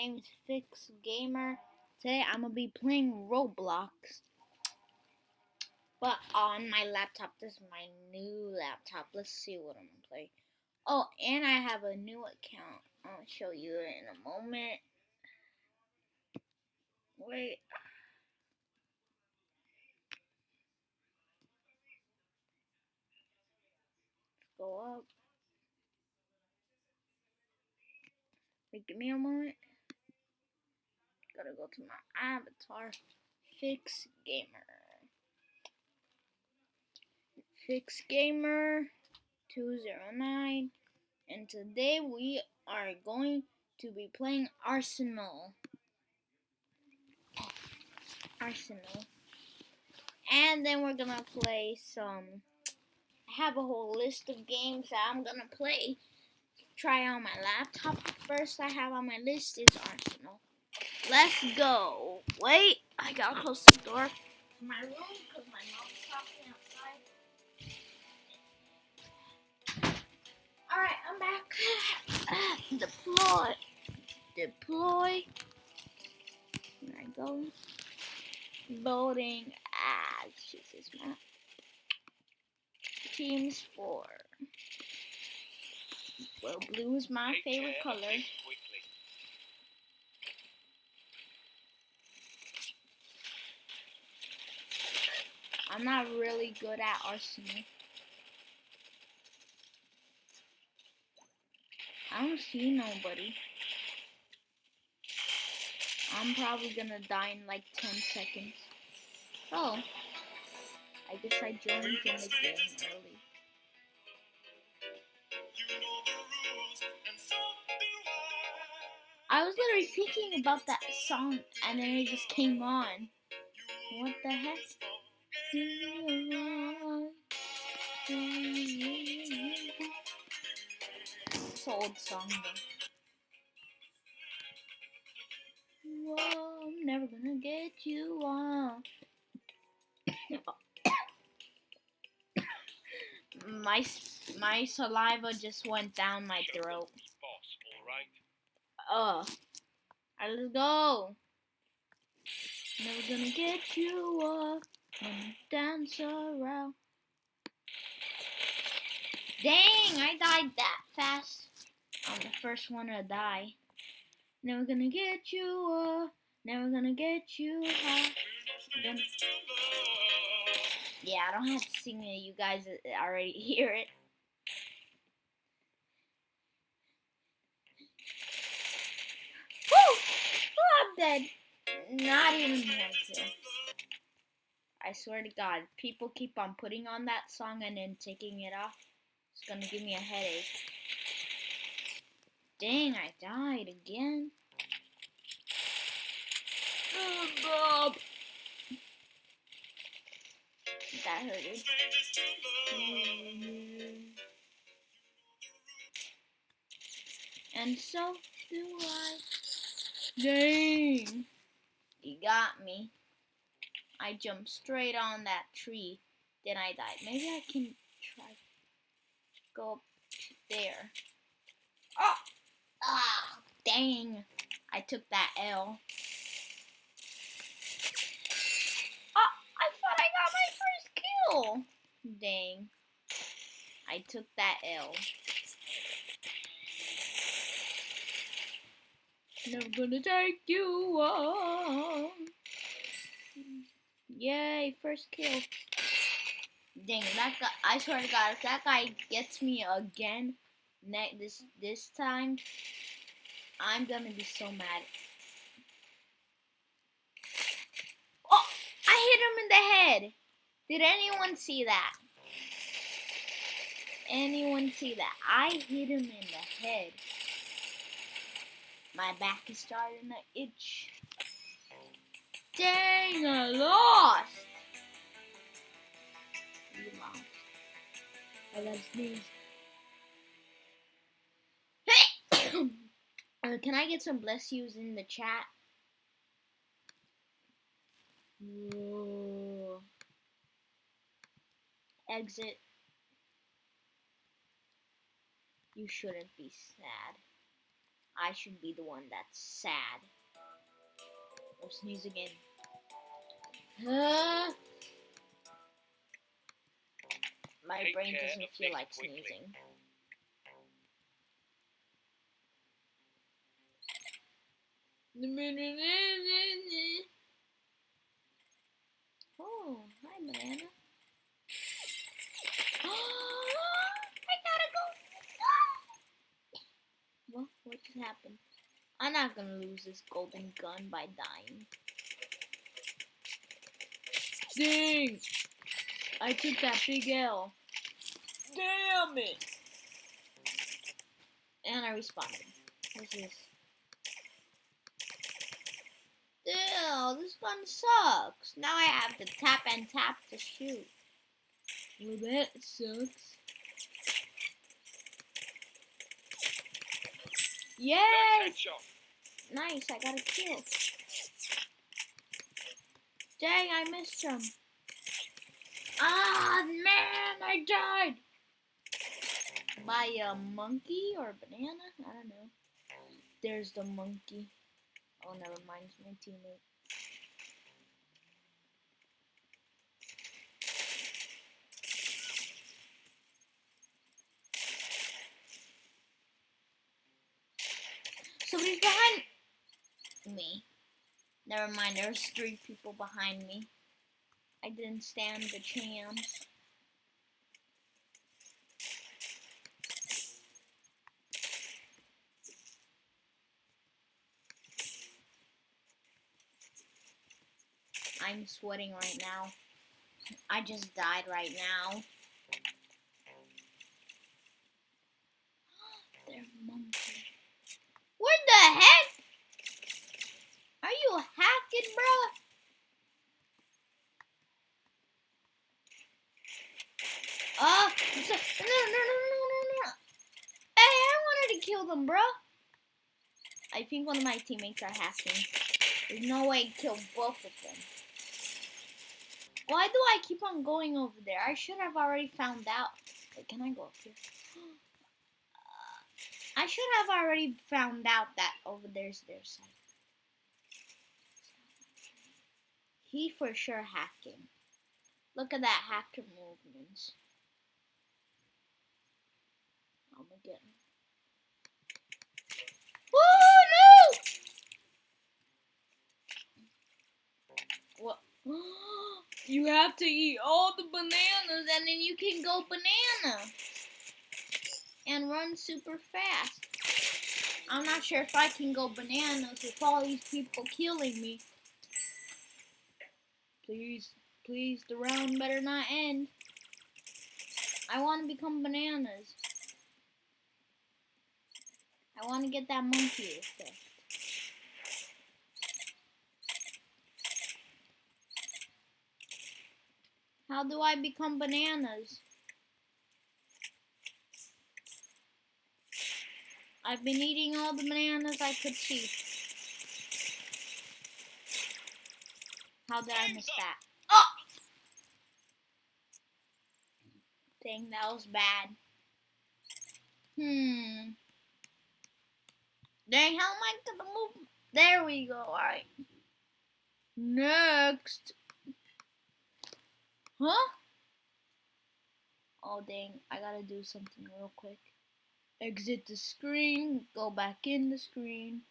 name is Fix Gamer. Today I'm gonna be playing Roblox. But on my laptop, this is my new laptop. Let's see what I'm gonna play. Oh, and I have a new account. I'll show you in a moment. Wait. Let's go up. Wait, give me a moment. Gotta go to my avatar. Fix Gamer. Fix Gamer 209. And today we are going to be playing Arsenal. Arsenal. And then we're gonna play some. I have a whole list of games that I'm gonna play try on my laptop. First I have on my list is Arsenal. Let's go. Wait, I gotta close the door to my room because my mom's talking outside. Alright, I'm back. Deploy. Deploy. There I go. Loading. Ah, Jesus, map. Teams 4. Well, blue is my favorite color. I'm not really good at Arsenal. I don't see nobody. I'm probably gonna die in like 10 seconds. Oh. I guess I joined in the game early. I was literally thinking about that song and then it just came on. What the heck? It's an old song though. Whoa, I'm never gonna get you on. my my saliva just went down my throat. Uh, alright, let's go. Never gonna get you up and dance around. Dang, I died that fast. I'm the first one to die. Never gonna get you up, never gonna get you high. Yeah, I don't have to sing it. You guys already hear it. Oh, I'm dead. Not even one kill. I swear to God, people keep on putting on that song and then taking it off. It's gonna give me a headache. Dang, I died again. Oh, God. That hurted. And so do I. Dang. You got me. I jumped straight on that tree. Then I died. Maybe I can try go up there. Oh! Ah! Dang. I took that L. Oh! I thought I got my first kill. Dang. I took that L. Never gonna take you on. Yay, first kill. Dang, that guy, I swear to God, if that guy gets me again, ne this, this time, I'm gonna be so mad. Oh, I hit him in the head. Did anyone see that? Anyone see that? I hit him in the head. My back is starting to itch. Dang, I lost. You lost. I love sneeze. Hey! uh, can I get some bless yous in the chat? Whoa. Exit. You shouldn't be sad. I should be the one that's sad. I'll sneeze again. My Take brain doesn't feel like quickly. sneezing. Oh, hi, banana. I gotta go. What? What just happened? I'm not gonna lose this golden gun by dying. Dang! I took that big L. Damn it! And I responded. What's this? Ew, this gun sucks. Now I have to tap and tap to shoot. Well, that sucks. Yay! Nice. Nice, I got a kill. Dang, I missed him. Ah, man, I died. By a monkey or a banana? I don't know. There's the monkey. Oh, never mind, it's my teammate. Somebody's behind me. Never mind, there's three people behind me. I didn't stand the chance. I'm sweating right now. I just died right now. They're monkey. What the heck? Are you hacking, bro? Ah, so- no, no, no, no, no, no. Hey, I wanted to kill them, bro. I think one of my teammates are hacking. There's no way to kill both of them. Why do I keep on going over there? I should have already found out. Wait, can I go up here? Uh, I should have already found out that over there's their side. He for sure hacking. Look at that hacker movements. I'm gonna get him. Oh no! What? You have to eat all the bananas and then you can go banana. And run super fast. I'm not sure if I can go bananas with all these people killing me. Please, please, the round better not end. I want to become bananas. I want to get that monkey effect. How do I become bananas? I've been eating all the bananas I could see. How did I miss that? Oh! Dang, that was bad. Hmm. Dang, how am I gonna move? There we go, alright. Next. Huh? Oh dang, I gotta do something real quick. Exit the screen, go back in the screen.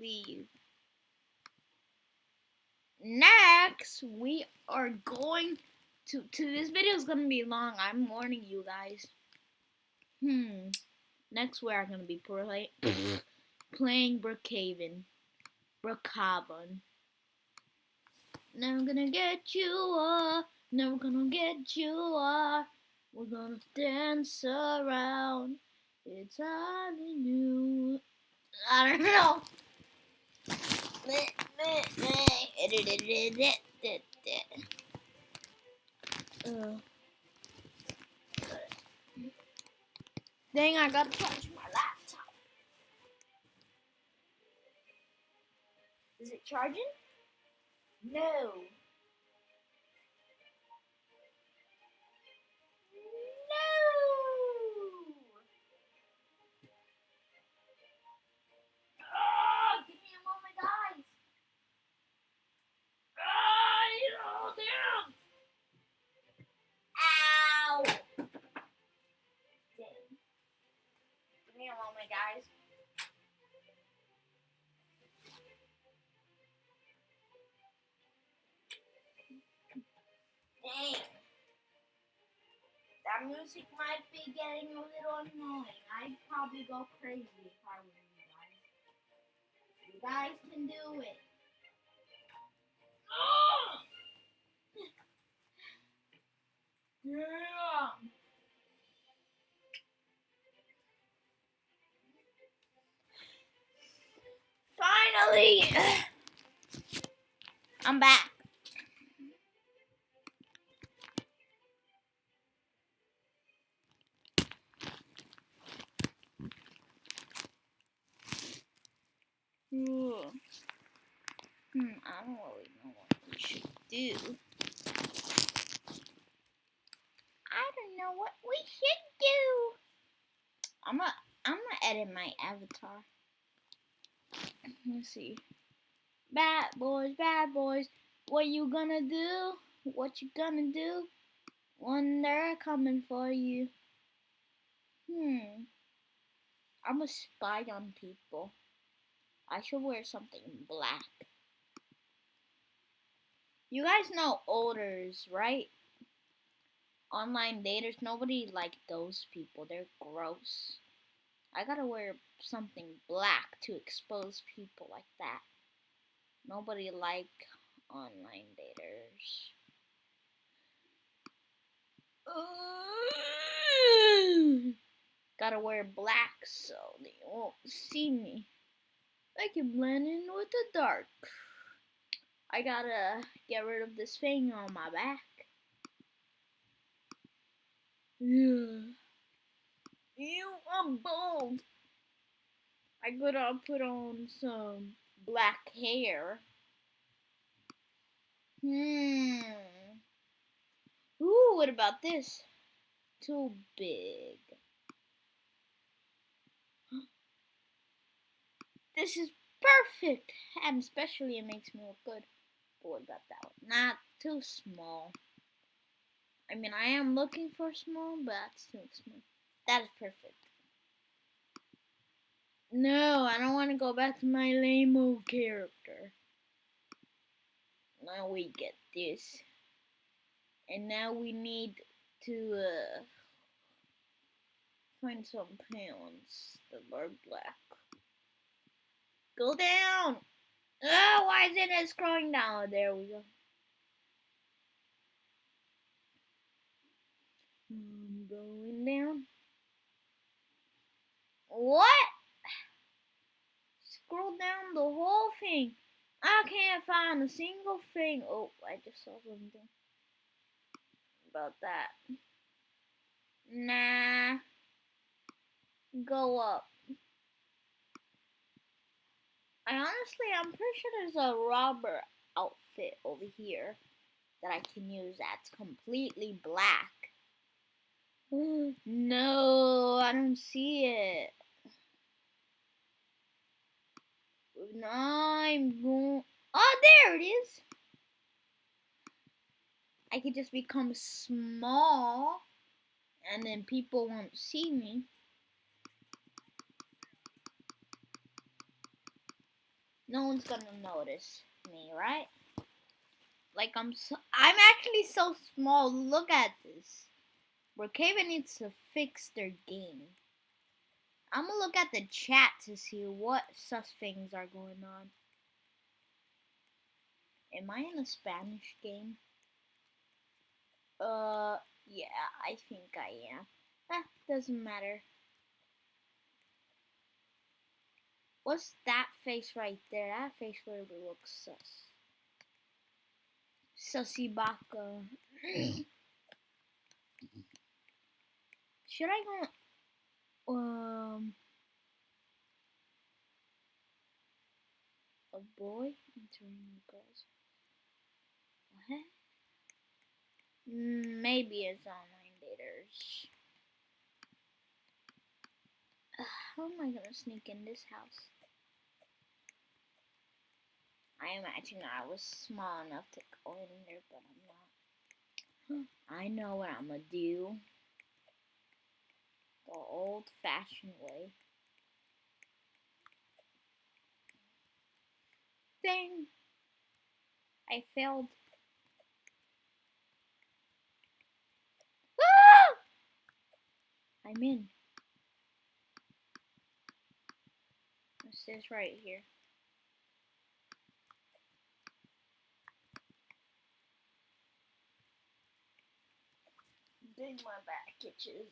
Leave. Next, we are going to, to this video is gonna be long. I'm warning you guys. Hmm. Next, we are gonna be play, playing Brookhaven. Brookhaven. Never gonna get you, uh, never gonna get you, uh. We're gonna dance around. It's hardly new. I don't know. Dang, I gotta charge my laptop. Is it charging? No. Music might be getting a little annoying. I'd probably go crazy if I were you guys. You guys can do it. Yeah. Finally, I'm back. Ooh. Hmm, I don't really know what we should do. I don't know what we should do. I'm gonna I'm gonna edit my avatar. Let's see. Bad boys, bad boys, what you gonna do? What you gonna do when they're coming for you? Hmm. I'm a spy on people. I should wear something black. You guys know odors, right? Online daters, nobody like those people. They're gross. I gotta wear something black to expose people like that. Nobody like online daters. Gotta wear black so they won't see me. I can blend in with the dark. I gotta get rid of this thing on my back. Ew, I'm bald. I gotta put on some black hair. Hmm. Ooh, what about this? Too big. This is perfect, and especially it makes me look good. What about that one? Not too small. I mean, I am looking for small, but that's too small. That is perfect. No, I don't want to go back to my lame character. Now we get this. And now we need to uh, find some pants that are black. Go down! Oh, why isn't it scrolling down? There we go. I'm going down. What? Scroll down the whole thing. I can't find a single thing. Oh, I just saw something about that. Nah. Go up. Honestly, I'm pretty sure there's a robber outfit over here that I can use that's completely black. no, I don't see it. No, I'm going. Oh, there it is. I could just become small and then people won't see me. No one's gonna notice me, right? Like I'm so, I'm actually so small. Look at this. Brookhaven needs to fix their game. I'm gonna look at the chat to see what sus things are going on. Am I in a Spanish game? Uh, yeah, I think I am. Eh, doesn't matter. What's that face right there? That face really looks sus. Sussy Baka. Should I go? Um, a boy entering girls. What? Mm, maybe it's online daters. how am I gonna sneak in this house? I imagine I was small enough to go in there, but I'm not. I know what I'm gonna do. The old fashioned way. Dang! I failed. I'm in. Says right here. Dang, my back itches.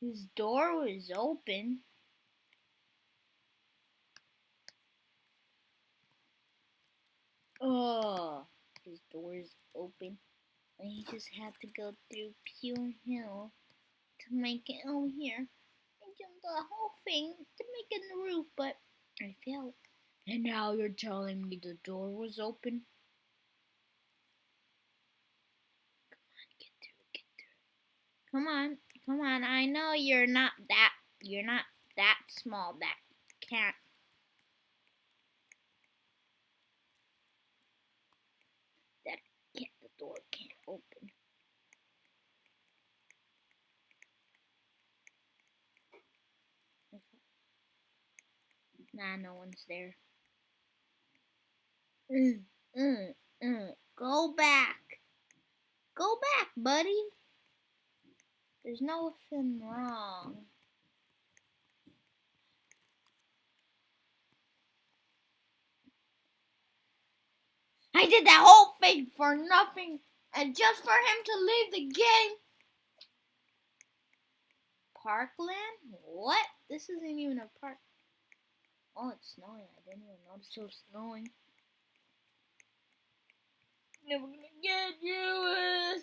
His door was open. Oh, his door is open. He just had to go through Pure Hill to make it over here. And jump the whole thing to make it in the roof, but I failed. And now you're telling me the door was open? Come on, get through, get through. Come on, come on. I know you're not that, you're not that small that can't. That can't, the door can't open. Nah, no one's there. Mm, mm, mm. Go back. Go back, buddy. There's nothing wrong. I did that whole thing for nothing and just for him to leave the game. Parkland? What? This isn't even a park. Oh, it's snowing. I didn't even notice it was snowing. Never gonna get you.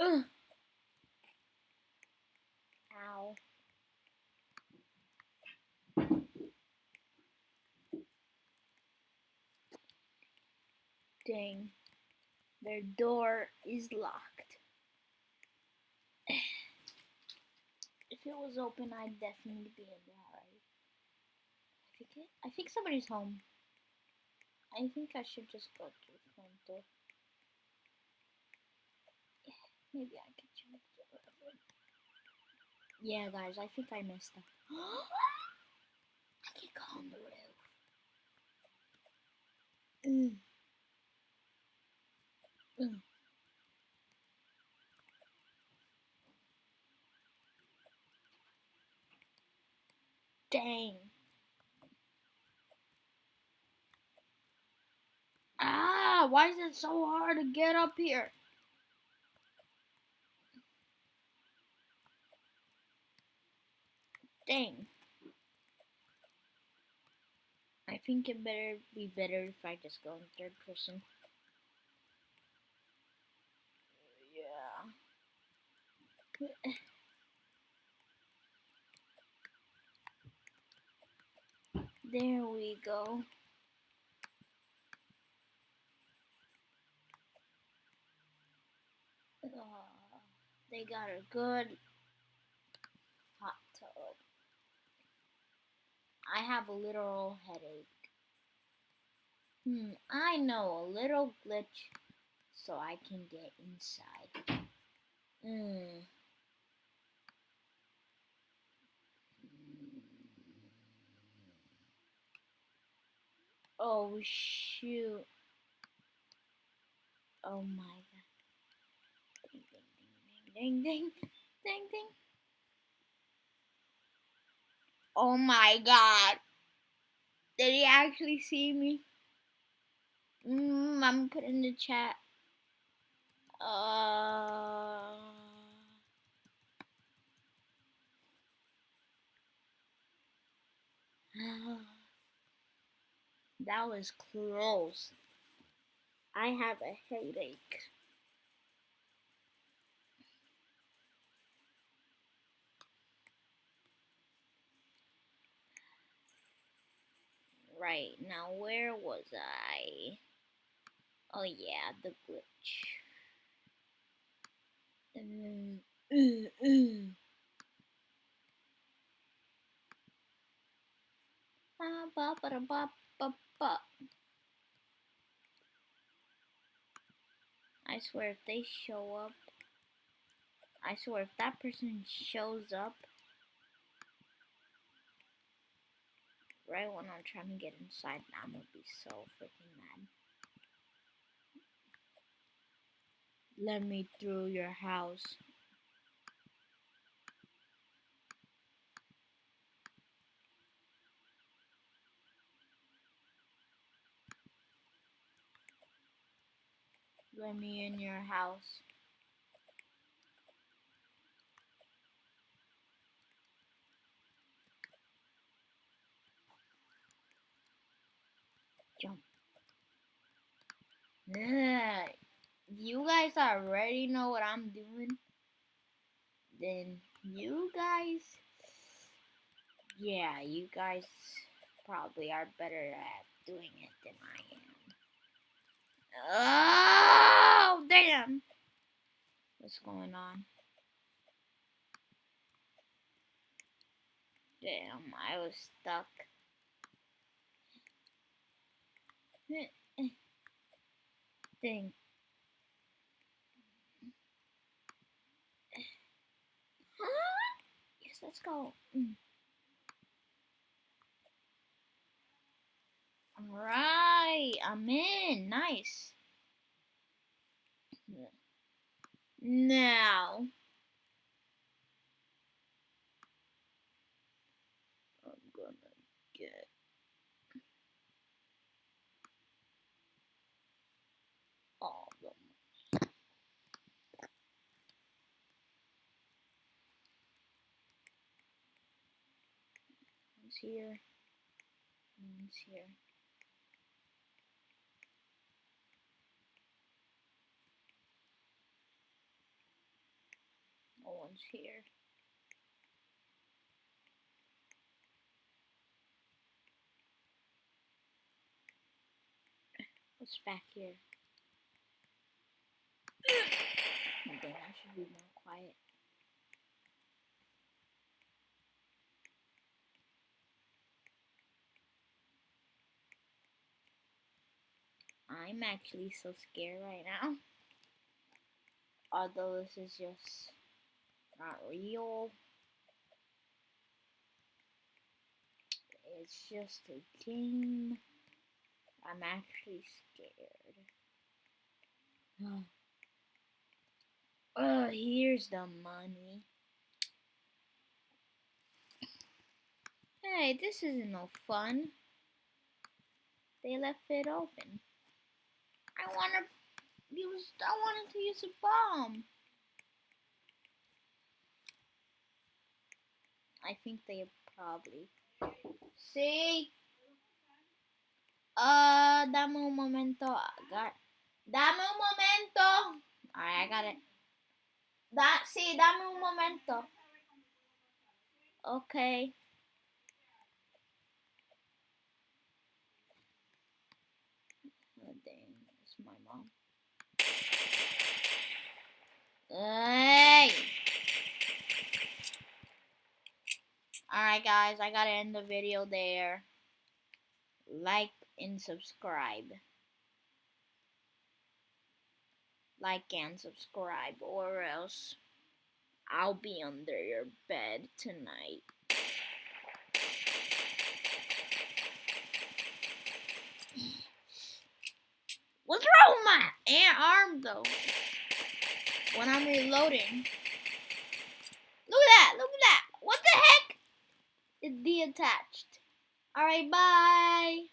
Ugh. Ow. Their door is locked. If it was open, I'd definitely be in there. I think I think somebody's home. I think I should just go to the front door. Yeah, Maybe I can check. Yeah, guys, I think I messed up. I can go on the roof. Mm. Dang. Ah, why is it so hard to get up here? Dang. I think it better be better if I just go in third person. Yeah. There we go. Uh, they got a good hot tub. I have a literal headache. Hmm, I know a little glitch so I can get inside. Hmm. Oh shoot. Oh my god. Ding ding ding ding ding ding ding. Oh my god. Did he actually see me? Mm, I'm put in the chat. Uh That was close. I have a headache. Right, now where was I? Oh yeah, the glitch. Mm, mm, ba, ba, ba. I swear if they show up, I swear if that person shows up right when I'm trying to get inside, I'm gonna be so freaking mad. Let me through your house. Let me in your house. Jump. You guys already know what I'm doing. Then you guys, yeah, you guys probably are better at doing it than I am. Oh, damn. What's going on? Damn, I was stuck. Dang. yes, let's go. Mm. Alright, I'm in. Nice. Now. I'm gonna get all them. Here. One's here. No one's here. What's back here? Oh, dang, I should be more quiet. I'm actually so scared right now. Although this is just not real. It's just a game. I'm actually scared. Oh, here's the money. Hey, this isn't no fun. They left it open. I wanna use I wanted to use a bomb. I think they probably See? Uh, dame un momento. Gar- Dame un momento. Alright, I got it. Da sí, dame un momento. Okay. Oh, dang, it's my mom. Hey! Alright, guys, I gotta end the video there. Like and subscribe. Like and subscribe, or else I'll be under your bed tonight. What's wrong with my arm though? When I'm reloading. Look at that! Look at the heck? It's detached. Alright, bye!